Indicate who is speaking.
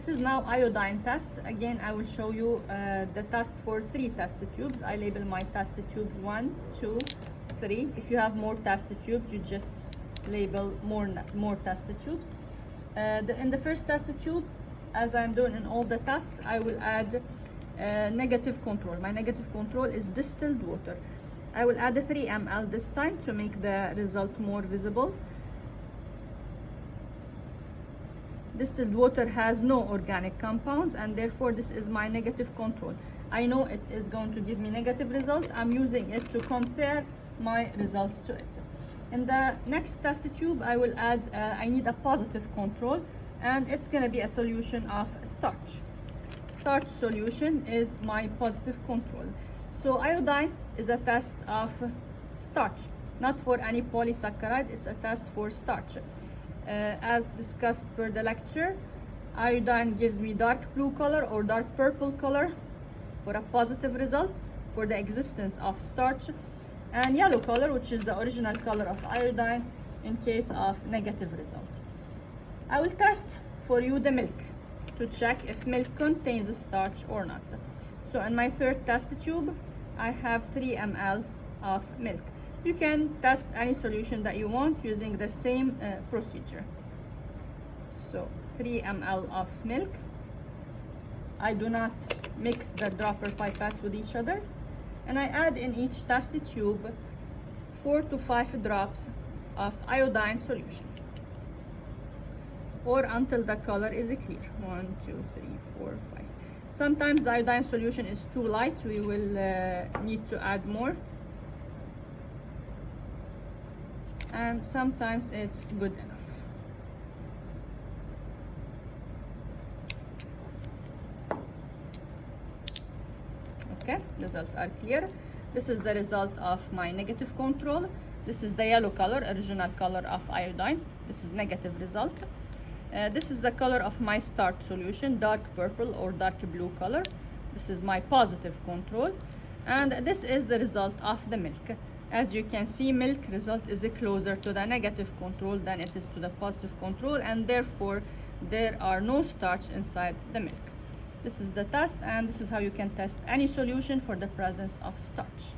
Speaker 1: This is now iodine test. Again, I will show you uh, the test for three test tubes. I label my test tubes one, two, three. If you have more test tubes, you just label more more test tubes. Uh, the, in the first test tube, as I'm doing in all the tests, I will add uh, negative control. My negative control is distilled water. I will add a 3 ml this time to make the result more visible. Distilled water has no organic compounds and therefore this is my negative control. I know it is going to give me negative result. I'm using it to compare my results to it. In the next test tube, I will add, uh, I need a positive control and it's going to be a solution of starch. Starch solution is my positive control. So iodine is a test of starch, not for any polysaccharide, it's a test for starch. Uh, as discussed per the lecture, iodine gives me dark blue color or dark purple color for a positive result for the existence of starch and yellow color which is the original color of iodine in case of negative result. I will test for you the milk to check if milk contains starch or not. So in my third test tube, I have 3 ml of milk. You can test any solution that you want using the same uh, procedure. So 3 ml of milk. I do not mix the dropper pipettes with each others. And I add in each test tube 4 to 5 drops of iodine solution or until the color is clear. One, two, three, four, five. Sometimes the iodine solution is too light. We will uh, need to add more. And sometimes it's good enough. Okay, results are clear. This is the result of my negative control. This is the yellow color, original color of iodine. This is negative result. Uh, this is the color of my starch solution, dark purple or dark blue color. This is my positive control. And this is the result of the milk. As you can see, milk result is closer to the negative control than it is to the positive control and therefore there are no starch inside the milk. This is the test and this is how you can test any solution for the presence of starch.